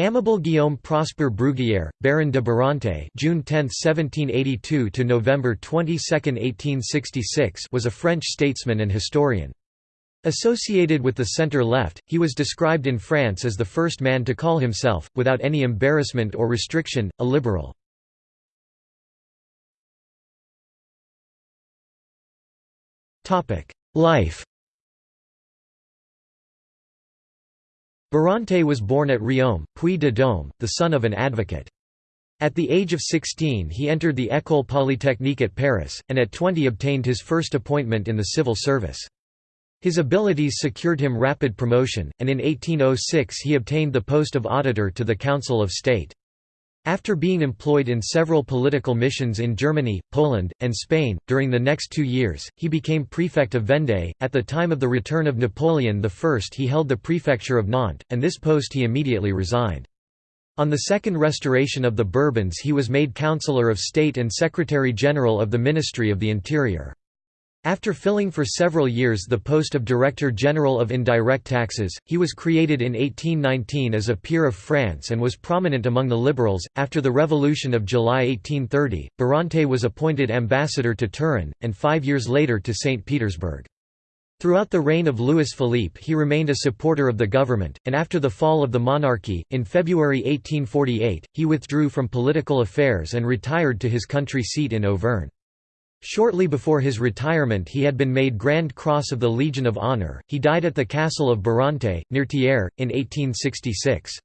Amable Guillaume Prosper Bruguière, Baron de Barante June 10, 1782 to November 22, 1866 was a French statesman and historian. Associated with the centre-left, he was described in France as the first man to call himself, without any embarrassment or restriction, a liberal. Life Barante was born at Riom, Puy-de-Dôme, the son of an advocate. At the age of 16 he entered the École Polytechnique at Paris, and at 20 obtained his first appointment in the civil service. His abilities secured him rapid promotion, and in 1806 he obtained the post of auditor to the Council of State. After being employed in several political missions in Germany, Poland, and Spain, during the next two years, he became prefect of Vendée. At the time of the return of Napoleon I, he held the prefecture of Nantes, and this post he immediately resigned. On the second restoration of the Bourbons, he was made Councillor of State and Secretary General of the Ministry of the Interior. After filling for several years the post of Director General of Indirect Taxes, he was created in 1819 as a peer of France and was prominent among the liberals. After the Revolution of July 1830, Barante was appointed ambassador to Turin, and five years later to St. Petersburg. Throughout the reign of Louis Philippe he remained a supporter of the government, and after the fall of the monarchy, in February 1848, he withdrew from political affairs and retired to his country seat in Auvergne. Shortly before his retirement he had been made Grand Cross of the Legion of Honor. He died at the castle of Barante, near Thiers, in 1866.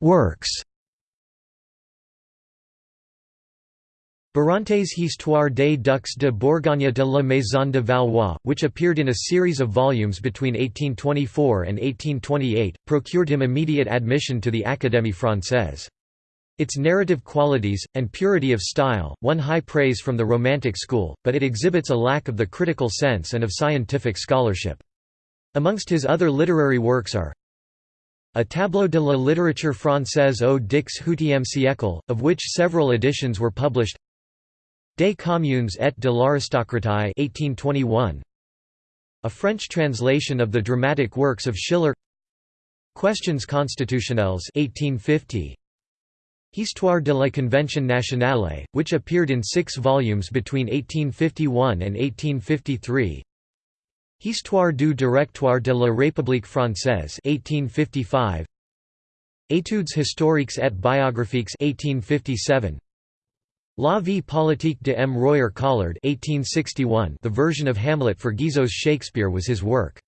Works Barante's Histoire des Ducs de Bourgogne de la Maison de Valois, which appeared in a series of volumes between 1824 and 1828, procured him immediate admission to the Académie Française. Its narrative qualities, and purity of style, won high praise from the Romantic school, but it exhibits a lack of the critical sense and of scientific scholarship. Amongst his other literary works are a tableau de la littérature française au XVIIIe siècle, of which several editions were published Des communes et de l'aristocratie 1821. A French translation of the dramatic works of Schiller Questions constitutionnelles 1850. Histoire de la Convention nationale, which appeared in six volumes between 1851 and 1853 Histoire du Directoire de la République française 1855 Études historiques et biographiques 1857 La vie politique de M. Royer Collard 1861 the version of Hamlet for Guizot's Shakespeare was his work.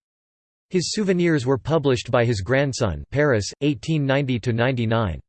His souvenirs were published by his grandson Paris, 1890–99.